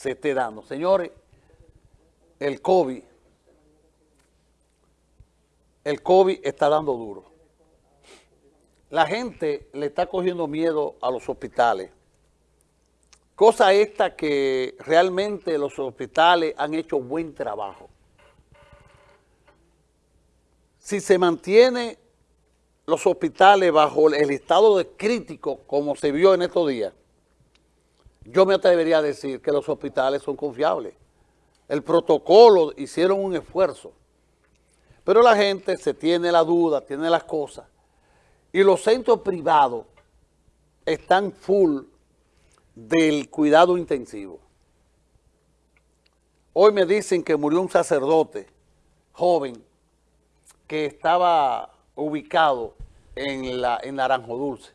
se esté dando. Señores, el COVID, el COVID está dando duro. La gente le está cogiendo miedo a los hospitales. Cosa esta que realmente los hospitales han hecho buen trabajo. Si se mantiene los hospitales bajo el estado de crítico como se vio en estos días, yo me atrevería a decir que los hospitales son confiables. El protocolo hicieron un esfuerzo, pero la gente se tiene la duda, tiene las cosas, y los centros privados están full del cuidado intensivo. Hoy me dicen que murió un sacerdote joven que estaba ubicado en, la, en Naranjo Dulce.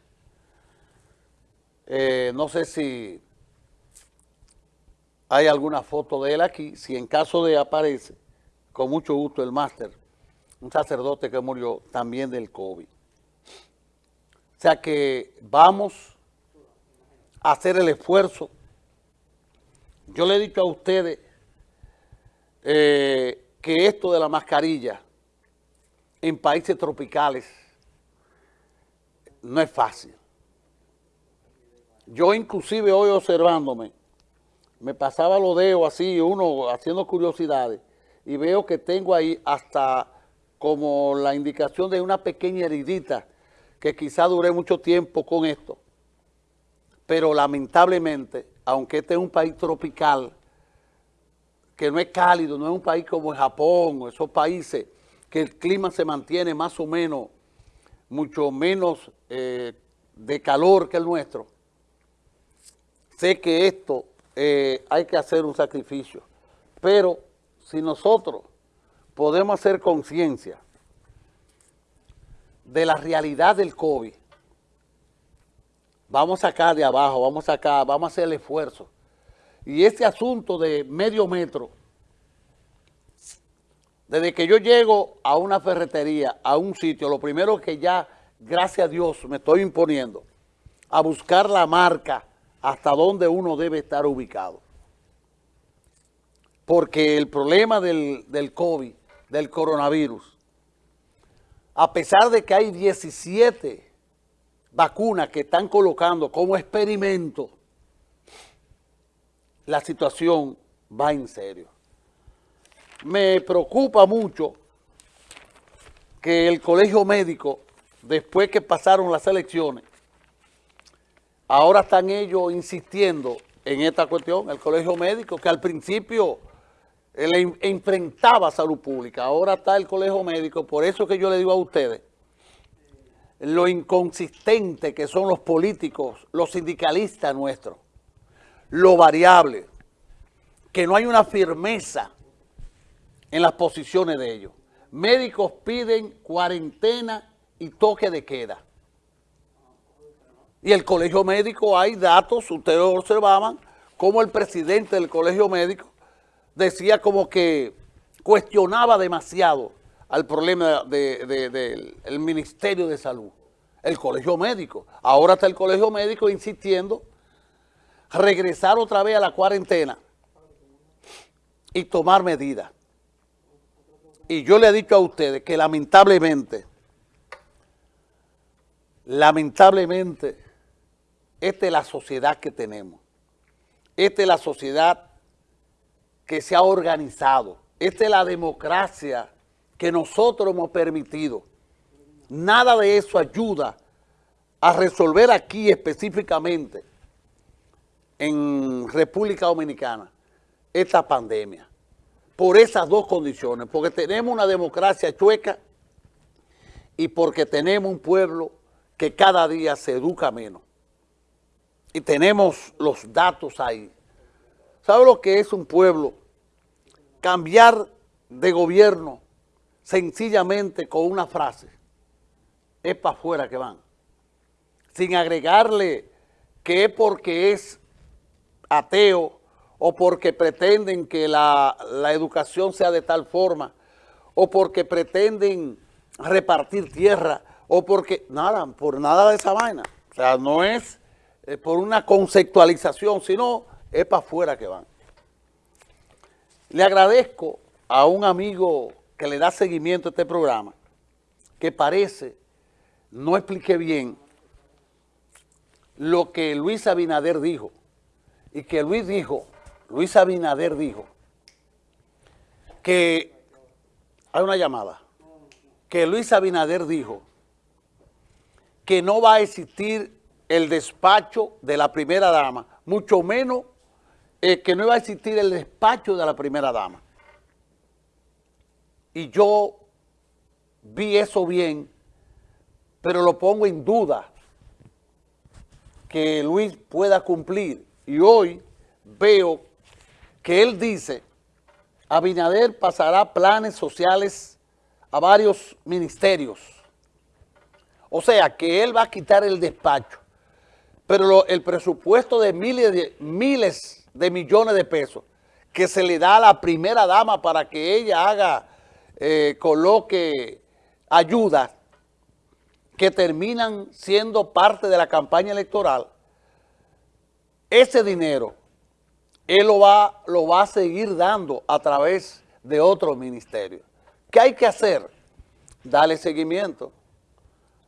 Eh, no sé si hay alguna foto de él aquí. Si en caso de aparece, con mucho gusto el máster, un sacerdote que murió también del COVID. O sea que vamos a hacer el esfuerzo. Yo le he dicho a ustedes eh, que esto de la mascarilla en países tropicales no es fácil. Yo inclusive hoy observándome, me pasaba los dedos así, uno haciendo curiosidades, y veo que tengo ahí hasta como la indicación de una pequeña heridita, que quizá dure mucho tiempo con esto. Pero lamentablemente, aunque este es un país tropical, que no es cálido, no es un país como Japón o esos países que el clima se mantiene más o menos, mucho menos eh, de calor que el nuestro, sé que esto eh, hay que hacer un sacrificio. Pero si nosotros podemos hacer conciencia de la realidad del COVID, vamos a sacar de abajo, vamos a sacar, vamos a hacer el esfuerzo. Y este asunto de medio metro, desde que yo llego a una ferretería, a un sitio, lo primero que ya, gracias a Dios, me estoy imponiendo a buscar la marca hasta donde uno debe estar ubicado. Porque el problema del, del COVID, del coronavirus, a pesar de que hay 17 vacunas que están colocando como experimento, la situación va en serio me preocupa mucho que el colegio médico, después que pasaron las elecciones, ahora están ellos insistiendo en esta cuestión, el colegio médico, que al principio le enfrentaba salud pública, ahora está el colegio médico, por eso que yo le digo a ustedes, lo inconsistente que son los políticos, los sindicalistas nuestros, lo variable, que no hay una firmeza en las posiciones de ellos. Médicos piden cuarentena y toque de queda. Y el colegio médico, hay datos, ustedes observaban, como el presidente del colegio médico decía como que cuestionaba demasiado al problema del Ministerio de Salud, el colegio médico. Ahora está el colegio médico insistiendo regresar otra vez a la cuarentena y tomar medidas. Y yo le he dicho a ustedes que lamentablemente, lamentablemente, esta es la sociedad que tenemos. Esta es la sociedad que se ha organizado. Esta es la democracia que nosotros hemos permitido. Nada de eso ayuda a resolver aquí específicamente en República Dominicana esta pandemia por esas dos condiciones, porque tenemos una democracia chueca y porque tenemos un pueblo que cada día se educa menos. Y tenemos los datos ahí. ¿Sabe lo que es un pueblo? Cambiar de gobierno sencillamente con una frase. Es para afuera que van. Sin agregarle que es porque es ateo, o porque pretenden que la, educación sea de tal forma, o porque pretenden repartir tierra, o porque, nada, por nada de esa vaina. O sea, no es eh, por una conceptualización, sino es para afuera que van. Le agradezco a un amigo que le da seguimiento a este programa, que parece no expliqué bien lo que Luis Abinader dijo, y que Luis dijo, Luis Abinader dijo, que hay una llamada, que Luis Abinader dijo que no va a existir el despacho de la primera dama, mucho menos eh, que no va a existir el despacho de la primera dama. Y yo vi eso bien, pero lo pongo en duda que Luis pueda cumplir. Y hoy veo que él dice, Abinader pasará planes sociales a varios ministerios. O sea, que él va a quitar el despacho. Pero el presupuesto de miles, de miles de millones de pesos que se le da a la primera dama para que ella haga, eh, coloque ayuda que terminan siendo parte de la campaña electoral, ese dinero él lo va, lo va a seguir dando a través de otros ministerios. ¿Qué hay que hacer? Darle seguimiento.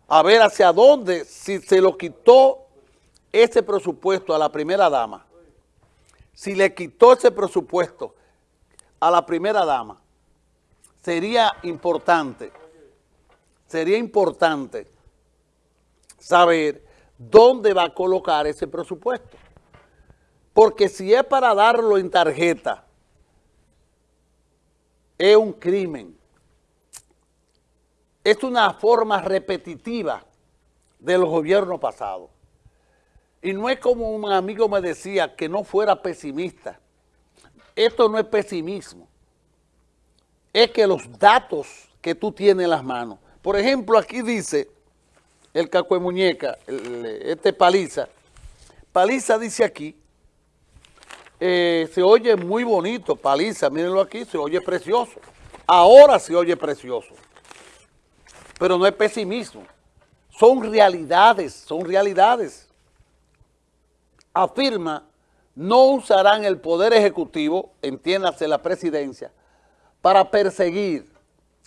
A ver hacia dónde, si se lo quitó ese presupuesto a la primera dama, si le quitó ese presupuesto a la primera dama, sería importante, sería importante saber dónde va a colocar ese presupuesto. Porque si es para darlo en tarjeta, es un crimen. Es una forma repetitiva de los gobiernos pasados. Y no es como un amigo me decía que no fuera pesimista. Esto no es pesimismo. Es que los datos que tú tienes en las manos. Por ejemplo, aquí dice el caco de muñeca, este paliza. Paliza dice aquí, eh, se oye muy bonito, paliza, mírenlo aquí, se oye precioso. Ahora se oye precioso. Pero no es pesimismo. Son realidades, son realidades. Afirma, no usarán el Poder Ejecutivo, entiéndase la presidencia, para perseguir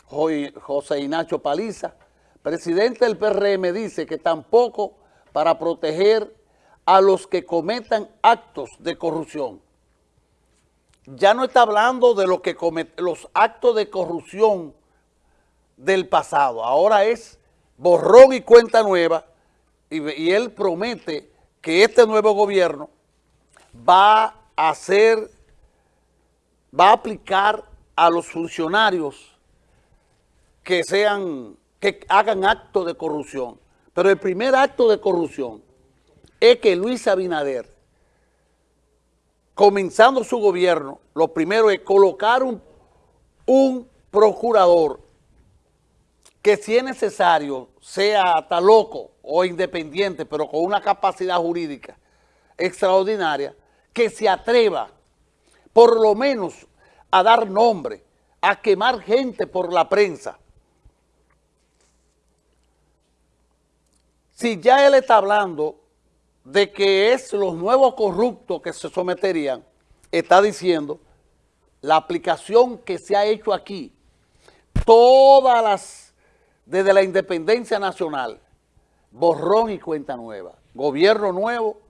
José Ignacio Paliza, presidente del PRM, dice que tampoco para proteger a los que cometan actos de corrupción. Ya no está hablando de lo que los actos de corrupción del pasado. Ahora es borrón y cuenta nueva y, y él promete que este nuevo gobierno va a hacer, va a aplicar a los funcionarios que sean, que hagan actos de corrupción. Pero el primer acto de corrupción es que Luis Abinader, comenzando su gobierno, lo primero es colocar un, un procurador que si es necesario sea hasta loco o independiente, pero con una capacidad jurídica extraordinaria, que se atreva por lo menos a dar nombre, a quemar gente por la prensa. Si ya él está hablando de que es los nuevos corruptos que se someterían, está diciendo la aplicación que se ha hecho aquí, todas las, desde la independencia nacional, borrón y cuenta nueva, gobierno nuevo,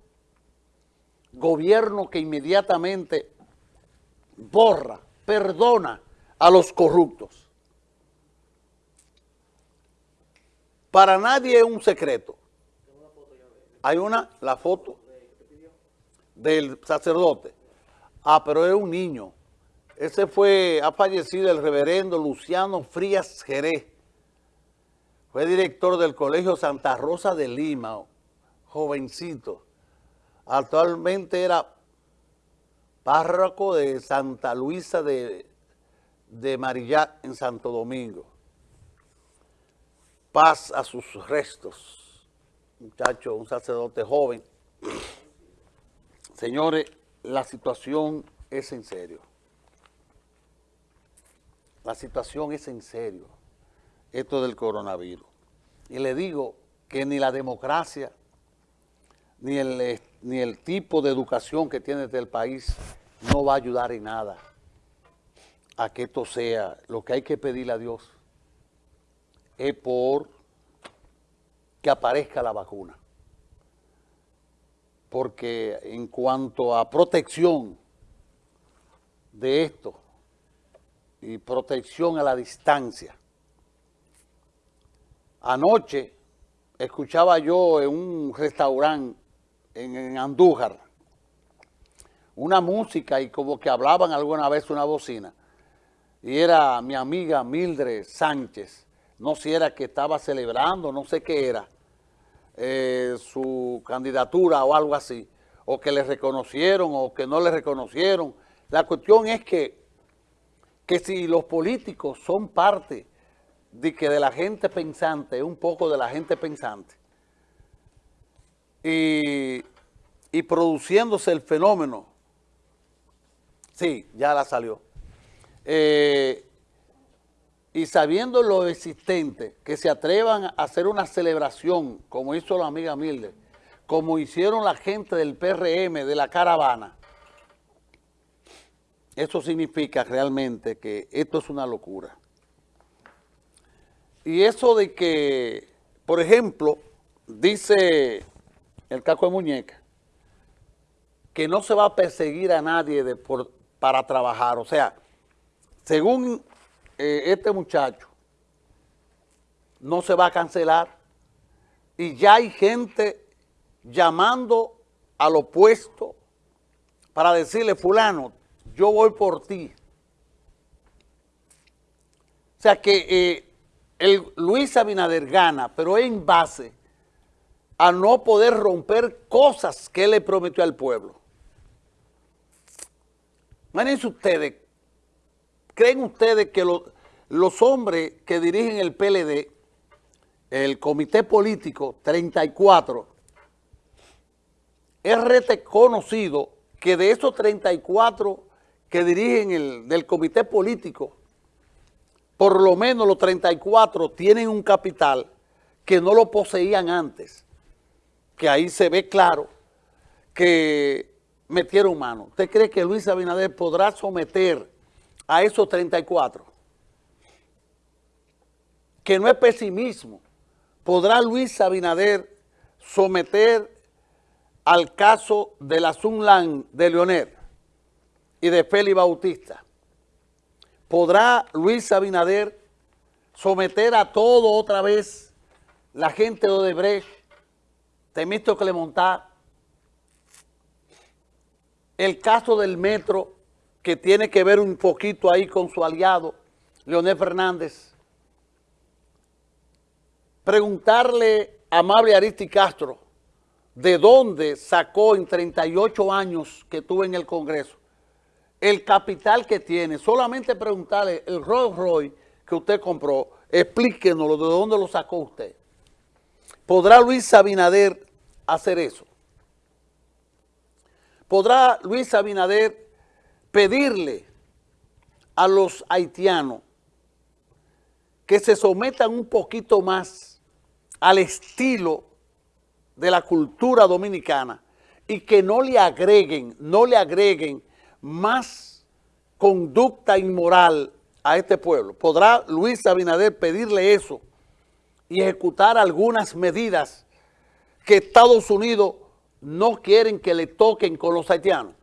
gobierno que inmediatamente borra, perdona a los corruptos. Para nadie es un secreto hay una, la foto del sacerdote. Ah, pero es un niño. Ese fue, ha fallecido el reverendo Luciano Frías Jerez. Fue director del Colegio Santa Rosa de Lima, jovencito. Actualmente era párroco de Santa Luisa de, de Marillac en Santo Domingo. Paz a sus restos muchacho, un sacerdote joven. Señores, la situación es en serio. La situación es en serio, esto del coronavirus. Y le digo que ni la democracia, ni el, ni el tipo de educación que tiene este el país no va a ayudar en nada. a que esto sea, lo que hay que pedirle a Dios es por que aparezca la vacuna. Porque en cuanto a protección de esto y protección a la distancia, anoche escuchaba yo en un restaurante en, Andújar una música y como que hablaban alguna vez una bocina y era mi amiga Mildred Sánchez, no sé si era que estaba celebrando, no sé qué era, eh, su candidatura o algo así, o que le reconocieron o que no le reconocieron. La cuestión es que, que si los políticos son parte de que de la gente pensante, un poco de la gente pensante, y, y produciéndose el fenómeno, sí, ya la salió, eh, y sabiendo lo existente, que se atrevan a hacer una celebración, como hizo la amiga Milde, como hicieron la gente del PRM, de la caravana, eso significa realmente que esto es una locura. Y eso de que, por ejemplo, dice el caco de muñeca, que no se va a perseguir a nadie para trabajar. O sea, según eh, este muchacho, no se va a cancelar y ya hay gente llamando al opuesto para decirle, fulano, yo voy por ti. O sea que eh, el Luis Abinader gana, pero en base a no poder romper cosas que él le prometió al pueblo. Imagínense ustedes, ¿creen ustedes que los hombres que dirigen el PLD, el comité político 34, es reconocido que de esos 34 que dirigen el del comité político, por lo menos los 34 tienen un capital que no lo poseían antes, que ahí se ve claro que metieron mano. ¿Usted cree que Luis Abinader podrá someter a esos 34? Que no es pesimismo. ¿Podrá Luis Abinader someter al caso de la Sunlan de Leonel y de Félix Bautista? ¿Podrá Luis Abinader someter a todo otra vez la gente de Odebrecht, Temísto Clemontá, el caso del metro, que tiene que ver un poquito ahí con su aliado, Leonel Fernández. Preguntarle a Amable Aristi Castro de dónde sacó en 38 años que tuvo en el Congreso el capital que tiene. Solamente preguntarle el Rolls Royce que usted compró, explíquenos de dónde lo sacó usted. ¿Podrá Luis Abinader hacer eso? ¿Podrá Luis Abinader pedirle a los haitianos que se sometan un poquito más al estilo de la cultura dominicana y que no le agreguen, no le agreguen más conducta inmoral a este pueblo? ¿Podrá Luis Abinader pedirle eso y ejecutar algunas medidas que Estados Unidos no quieren que le toquen con los haitianos.